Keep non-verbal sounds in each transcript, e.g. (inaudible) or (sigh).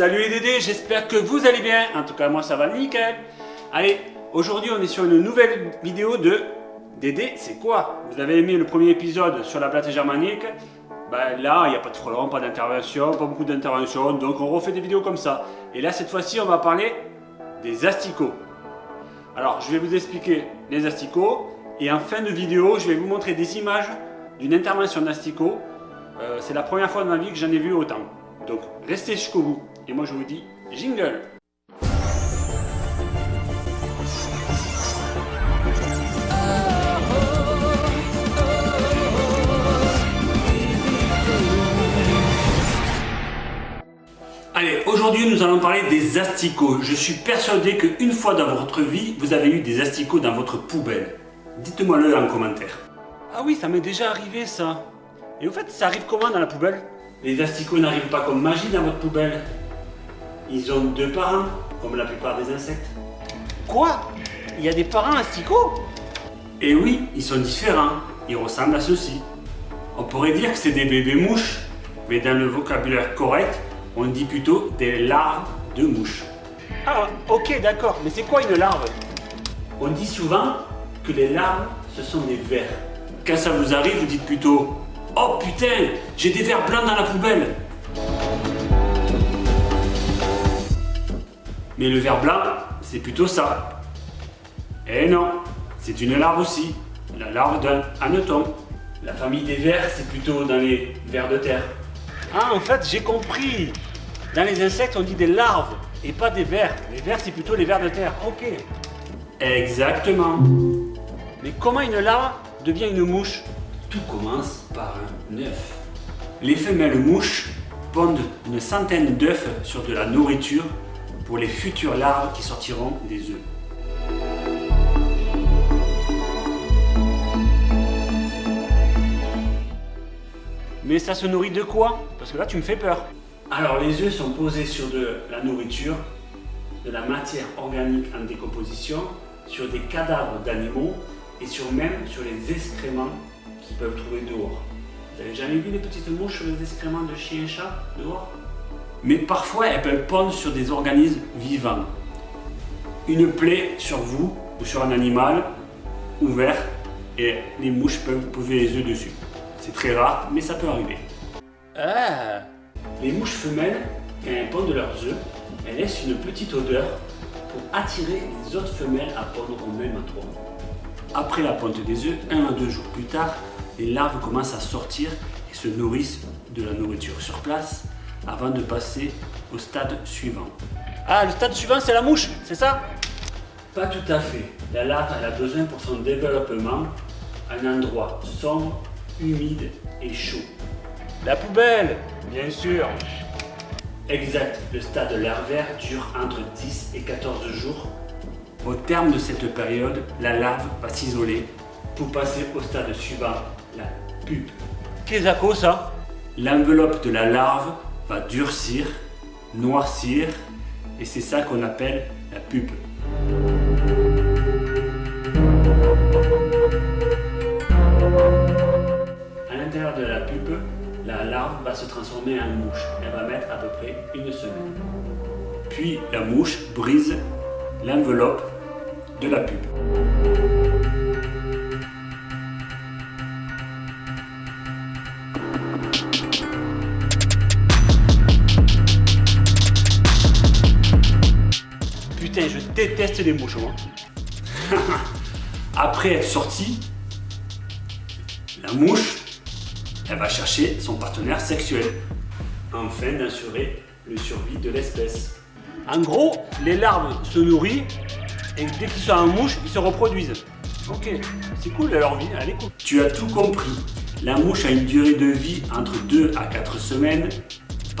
Salut les Dédés, j'espère que vous allez bien. En tout cas, moi ça va nickel. Allez, aujourd'hui on est sur une nouvelle vidéo de Dédé, c'est quoi? Vous avez aimé le premier épisode sur la plate germanique? Ben là, il n'y a pas de frelon, pas d'intervention, pas beaucoup d'intervention, donc on refait des vidéos comme ça. Et là, cette fois-ci, on va parler des asticots. Alors, je vais vous expliquer les asticots, et en fin de vidéo, je vais vous montrer des images d'une intervention d'asticot. Euh, c'est la première fois de ma vie que j'en ai vu autant. Donc, restez jusqu'au bout. Et moi, je vous dis, jingle Allez, aujourd'hui nous allons parler des asticots. Je suis persuadé qu'une fois dans votre vie, vous avez eu des asticots dans votre poubelle. Dites-moi le en commentaire. Ah oui, ça m'est déjà arrivé ça. Et au fait, ça arrive comment dans la poubelle? Les asticots n'arrivent pas comme magie dans votre poubelle. Ils ont deux parents, comme la plupart des insectes. Quoi? Il y a des parents asticots? Et oui, ils sont différents. Ils ressemblent à ceux-ci. On pourrait dire que c'est des bébés mouches, mais dans le vocabulaire correct, on dit plutôt des larves de mouches. Ah, ok, d'accord. Mais c'est quoi une larve? On dit souvent que les larves, ce sont des vers. Quand ça vous arrive, vous dites plutôt « Oh putain, j'ai des vers blancs dans la poubelle !» Mais le ver blanc, c'est plutôt ça. Eh non, c'est une larve aussi, la larve d'un hanneton. La famille des vers, c'est plutôt dans les vers de terre. Ah, en fait, j'ai compris. Dans les insectes, on dit des larves et pas des vers. Les vers, c'est plutôt les vers de terre. Ok. Exactement. Mais comment une larve devient une mouche? Tout commence par un œuf. Les femelles mouches pondent une centaine d'œufs sur de la nourriture pour les futures larves qui sortiront des œufs. Mais ça se nourrit de quoi? Parce que là, tu me fais peur. Alors, les œufs sont posés sur de la nourriture, de la matière organique en décomposition, sur des cadavres d'animaux et sur même sur les excréments qu'ils peuvent trouver dehors. Vous avez jamais vu des petites mouches sur les excréments de chiens et chats dehors? Mais parfois, elles peuvent pondre sur des organismes vivants. Une plaie sur vous ou sur un animal ouvert et les mouches peuvent poser les œufs dessus. C'est très rare, mais ça peut arriver. Ah Les mouches femelles, quand elles pondent leurs œufs, elles laissent une petite odeur pour attirer les autres femelles à pondre au même endroit. Après la ponte des œufs, un à deux jours plus tard, les larves commencent à sortir et se nourrissent de la nourriture sur place avant de passer au stade suivant. Ah, le stade suivant, c'est la mouche, c'est ça? Pas tout à fait. La larve elle a besoin pour son développement un endroit sombre, humide et chaud. La poubelle, bien sûr. Exact, le stade larvaire dure entre 10 et 14 jours. Au terme de cette période, la larve va s'isoler pour passer au stade suivant, la pupe. Qu'est-ce que ça L'enveloppe de la larve va durcir, noircir, et c'est ça qu'on appelle la pupe. À l'intérieur de la pupe, la larve va se transformer en mouche. Elle va mettre à peu près une semaine. Puis la mouche brise l'enveloppe de la pupe. Putain, je déteste les mouches, moi. (laughs) Après être sortie, la mouche, elle va chercher son partenaire sexuel, afin d'assurer le survie de l'espèce. En gros, les larves se nourrissent et dès qu'ils sont en mouche, ils se reproduisent. Ok, c'est cool leur vie, elle est cool. Tu as tout compris. La mouche a une durée de vie entre 2 à 4 semaines,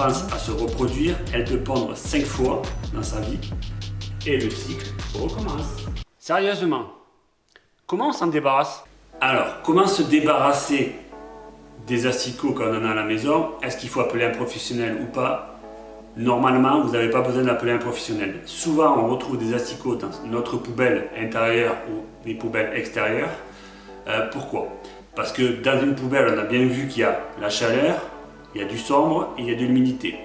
pense à se reproduire, elle peut pondre 5 fois dans sa vie, et le cycle recommence. Sérieusement, comment on s'en débarrasse? Alors, comment se débarrasser des asticots quand on en a à la maison? Est-ce qu'il faut appeler un professionnel ou pas? Normalement, vous n'avez pas besoin d'appeler un professionnel. Souvent, on retrouve des asticots dans notre poubelle intérieure ou des poubelles extérieures. Euh, pourquoi? Parce que dans une poubelle, on a bien vu qu'il y a la chaleur, il y a du sombre et il y a de l'humidité.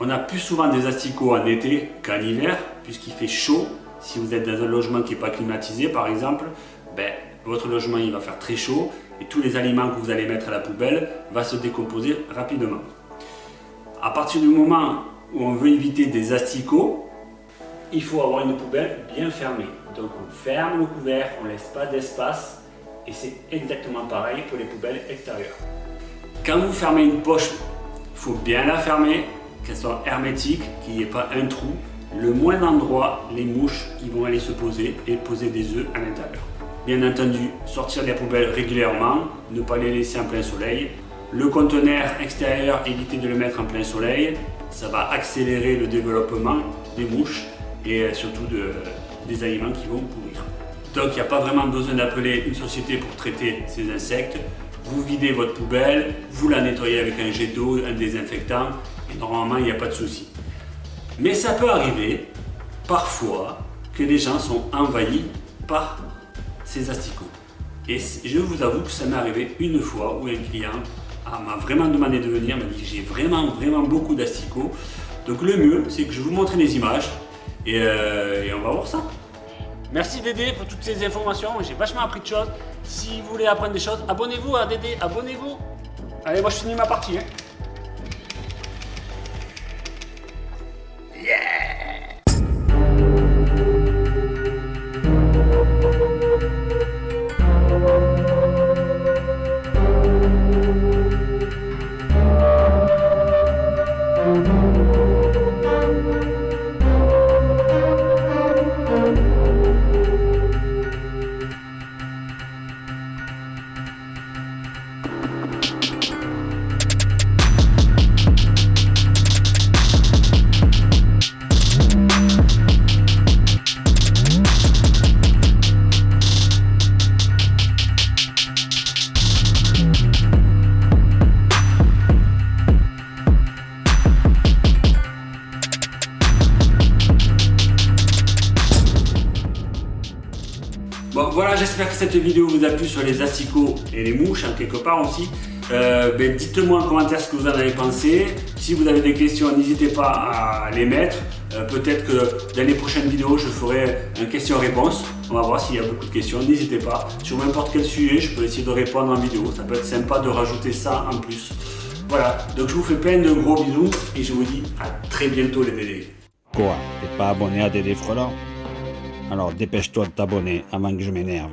On a plus souvent des asticots en été qu'en hiver, puisqu'il fait chaud. Si vous êtes dans un logement qui n'est pas climatisé, par exemple, ben, votre logement il va faire très chaud et tous les aliments que vous allez mettre à la poubelle vont se décomposer rapidement. À partir du moment où on veut éviter des asticots, il faut avoir une poubelle bien fermée. Donc on ferme le couvert, on ne laisse pas d'espace et c'est exactement pareil pour les poubelles extérieures. Quand vous fermez une poche, il faut bien la fermer, qu'elle soit hermétique, qu'il n'y ait pas un trou. Le moins d'endroits, les mouches ils vont aller se poser et poser des œufs à l'intérieur. Bien entendu, sortir les poubelles régulièrement, ne pas les laisser en plein soleil. Le conteneur extérieur, éviter de le mettre en plein soleil, ça va accélérer le développement des mouches et euh, surtout de, des aliments qui vont pourrir. Donc il n'y a pas vraiment besoin d'appeler une société pour traiter ces insectes. Vous videz votre poubelle, vous la nettoyez avec un jet d'eau, un désinfectant et normalement il n'y a pas de souci. Mais ça peut arriver parfois que les gens sont envahis par ces asticots. Et je vous avoue que ça m'est arrivé une fois où un client m'a vraiment demandé de venir, m'a dit que j'ai vraiment vraiment beaucoup d'asticots. Donc le mieux c'est que je vous montre les images et, euh, on va voir ça. Merci Dédé pour toutes ces informations, j'ai vachement appris de choses. Si vous voulez apprendre des choses, abonnez-vous à Dédé, abonnez-vous. Allez, moi je finis ma partie. Hein. J'espère que cette vidéo vous a plu sur les asticots et les mouches, hein, quelque part aussi. Euh, ben, dites-moi en commentaire ce que vous en avez pensé. Si vous avez des questions, n'hésitez pas à les mettre. Euh, peut-être que dans les prochaines vidéos, je ferai un question-réponse. On va voir s'il y a beaucoup de questions. N'hésitez pas. Sur n'importe quel sujet, je peux essayer de répondre en vidéo. Ça peut être sympa de rajouter ça en plus. Voilà, donc je vous fais plein de gros bisous et je vous dis à très bientôt les Dédés. Quoi? T'es pas abonné à Dédé Frelant alors dépêche-toi de t'abonner avant que je m'énerve.